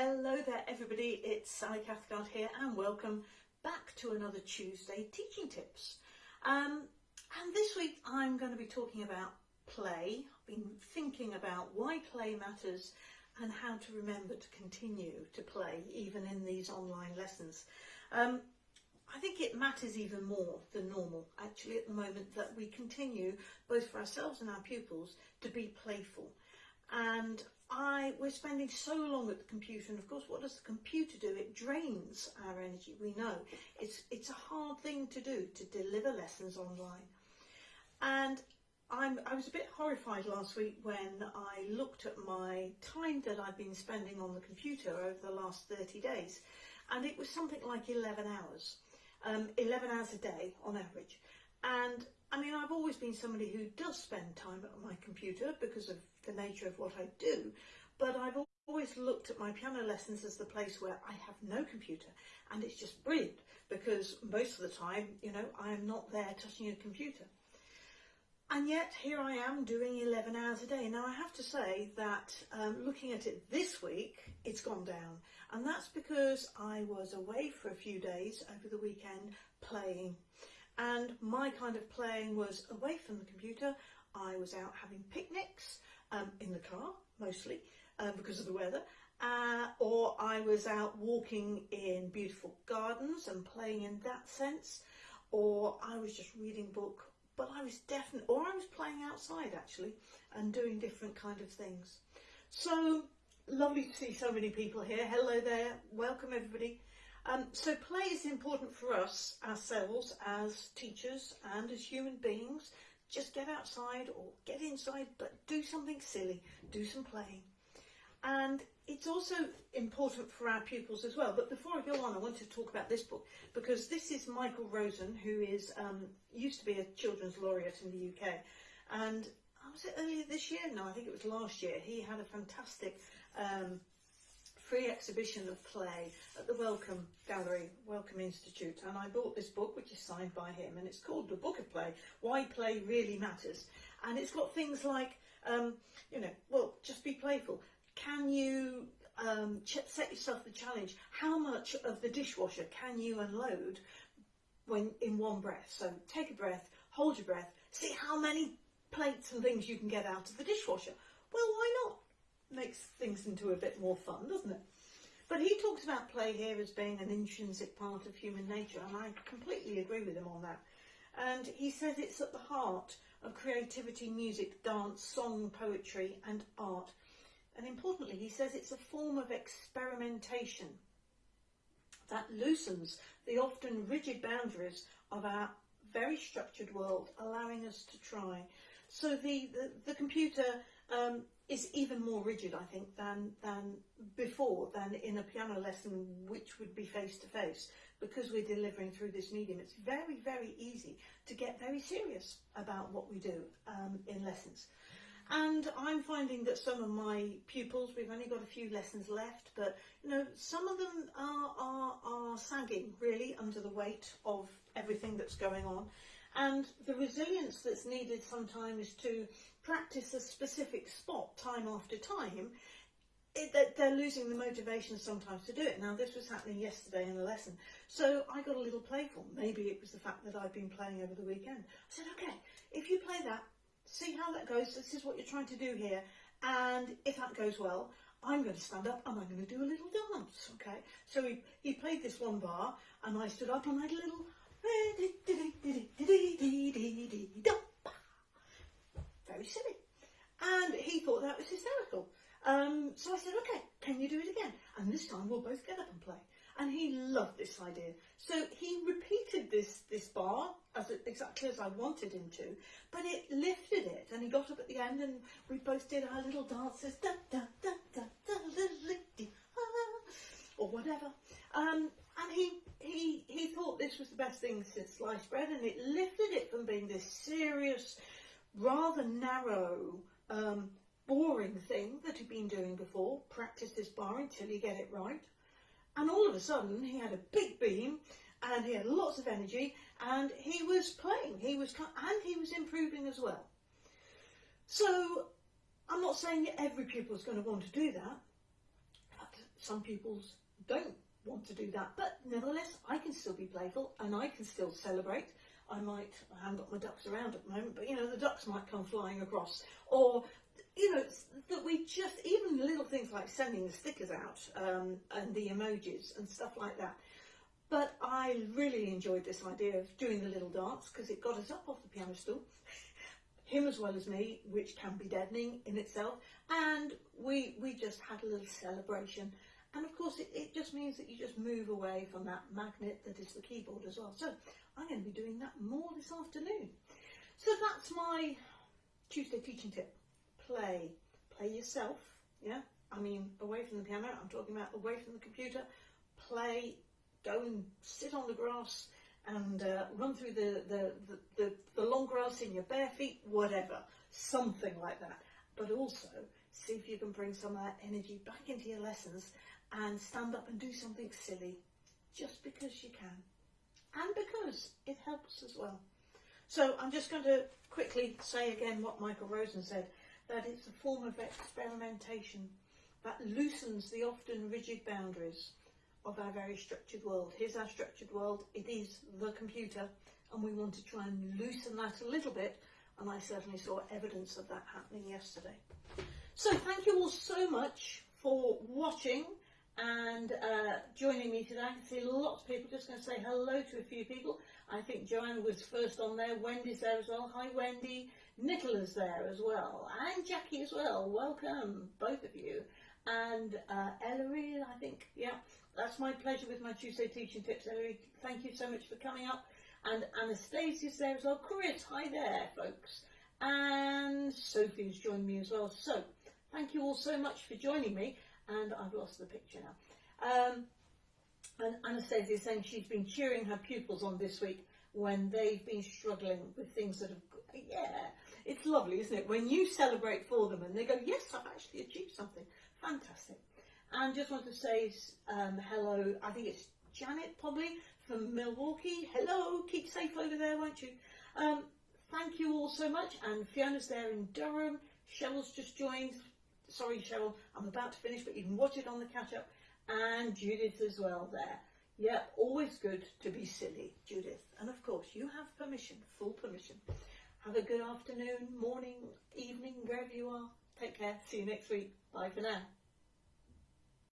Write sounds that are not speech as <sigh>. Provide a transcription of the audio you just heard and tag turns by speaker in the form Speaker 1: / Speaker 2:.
Speaker 1: Hello there everybody, it's Sally Cathcart here and welcome back to another Tuesday Teaching Tips. Um, and this week I'm going to be talking about play. I've been thinking about why play matters and how to remember to continue to play even in these online lessons. Um, I think it matters even more than normal actually at the moment that we continue both for ourselves and our pupils to be playful and I we're spending so long at the computer and of course what does the computer do? It drains our energy we know. It's it's a hard thing to do to deliver lessons online. And I'm, I was a bit horrified last week when I looked at my time that I've been spending on the computer over the last 30 days and it was something like 11 hours. Um, 11 hours a day on average. And I mean, I've always been somebody who does spend time at my computer because of the nature of what I do, but I've always looked at my piano lessons as the place where I have no computer and it's just brilliant because most of the time, you know, I am not there touching a computer. And yet here I am doing 11 hours a day. Now I have to say that um, looking at it this week, it's gone down. And that's because I was away for a few days over the weekend playing and my kind of playing was away from the computer. I was out having picnics um, in the car mostly um, because of the weather uh, or I was out walking in beautiful gardens and playing in that sense or I was just reading book. But I was definitely or I was playing outside actually and doing different kind of things. So lovely to see so many people here. Hello there. Welcome everybody. Um, so play is important for us, ourselves, as teachers and as human beings. Just get outside or get inside, but do something silly, do some playing. And it's also important for our pupils as well. But before I go on, I want to talk about this book because this is Michael Rosen, who is um, used to be a children's laureate in the UK. And I was it earlier this year? No, I think it was last year. He had a fantastic um, free exhibition of play at the Wellcome Gallery, Wellcome Institute, and I bought this book, which is signed by him, and it's called The Book of Play, Why Play Really Matters. And it's got things like, um, you know, well, just be playful. Can you um, set yourself the challenge? How much of the dishwasher can you unload when in one breath? So take a breath, hold your breath, see how many plates and things you can get out of the dishwasher. Well, why not? Makes things into a bit more fun, doesn't it? But he talks about play here as being an intrinsic part of human nature, and I completely agree with him on that. And he says it's at the heart of creativity, music, dance, song, poetry, and art. And importantly, he says it's a form of experimentation that loosens the often rigid boundaries of our very structured world, allowing us to try. So the, the, the computer um, is even more rigid, I think, than, than before, than in a piano lesson, which would be face to face. Because we're delivering through this medium, it's very, very easy to get very serious about what we do um, in lessons. And I'm finding that some of my pupils, we've only got a few lessons left, but you know, some of them are, are, are sagging really under the weight of everything that's going on. And the resilience that's needed sometimes to practice a specific spot time after time, it, that they're losing the motivation sometimes to do it. Now, this was happening yesterday in a lesson. So I got a little playful. Maybe it was the fact that I've been playing over the weekend. I said, okay, if you play that, see how that goes. This is what you're trying to do here. And if that goes well, I'm going to stand up and I'm going to do a little dance, okay? So he, he played this one bar and I stood up and I had a little very silly. And he thought was hysterical. Um, so I said, okay, can you do it again? And this time we'll both get up and play. And he loved this idea. So he repeated this, this bar as exactly as I wanted him to, but it lifted it. And he got up at the end and we both did our little dances, da, da, da, da, da, da, or whatever. Um, and he, he, he thought this was the best thing since sliced bread and it lifted it from being this serious, rather narrow, um, boring thing that he'd been doing before, practice this bar until you get it right. And all of a sudden he had a big beam and he had lots of energy and he was playing, he was, and he was improving as well. So I'm not saying every pupil is going to want to do that, some pupils don't want to do that, but nevertheless, I can still be playful and I can still celebrate. I might, I haven't got my ducks around at the moment, but you know, the ducks might come flying across. Or, you know, that we just, even little things like sending the stickers out um, and the emojis and stuff like that. But I really enjoyed this idea of doing the little dance because it got us up off the piano stool, <laughs> him as well as me, which can be deadening in itself. And we we just had a little celebration. And of course, it, it just means that you just move away from that magnet that is the keyboard as well. So I'm going to be doing that more this afternoon. So that's my Tuesday teaching tip. Play. Play yourself. Yeah. I mean, away from the piano. I'm talking about away from the computer. Play go and sit on the grass and uh, run through the, the, the, the, the long grass in your bare feet, whatever, something like that. But also see if you can bring some of that energy back into your lessons and stand up and do something silly just because you can and because it helps as well. So I'm just going to quickly say again what Michael Rosen said, that it's a form of experimentation that loosens the often rigid boundaries of our very structured world. Here's our structured world. It is the computer, and we want to try and loosen that a little bit. And I certainly saw evidence of that happening yesterday. So thank you all so much for watching and uh, joining me today. I can see lots of people. Just going to say hello to a few people. I think Joanne was first on there. Wendy's there as well. Hi, Wendy. Nicola's there as well. And Jackie as well. Welcome, both of you. And uh, Ellery, I think, yeah that's my pleasure with my Tuesday teaching tips. Ellery, thank you so much for coming up. And Anastasia's there as well. Chris, hi there, folks. And Sophie's joined me as well. So, thank you all so much for joining me. And I've lost the picture now. Um, and Anastasia is saying she's been cheering her pupils on this week when they've been struggling with things that have, yeah, it's lovely, isn't it? When you celebrate for them and they go, yes, I've actually achieved something. Fantastic. And just want to say um, hello, I think it's Janet probably from Milwaukee. Hello, keep safe over there, won't you? Um, thank you all so much. And Fiona's there in Durham. Cheryl's just joined. Sorry, Cheryl, I'm about to finish, but you can watch it on the catch up. And Judith as well there. Yeah, always good to be silly, Judith. And of course, you have permission, full permission. Have a good afternoon, morning, evening, wherever you are. Take care. See you next week. Bye for now.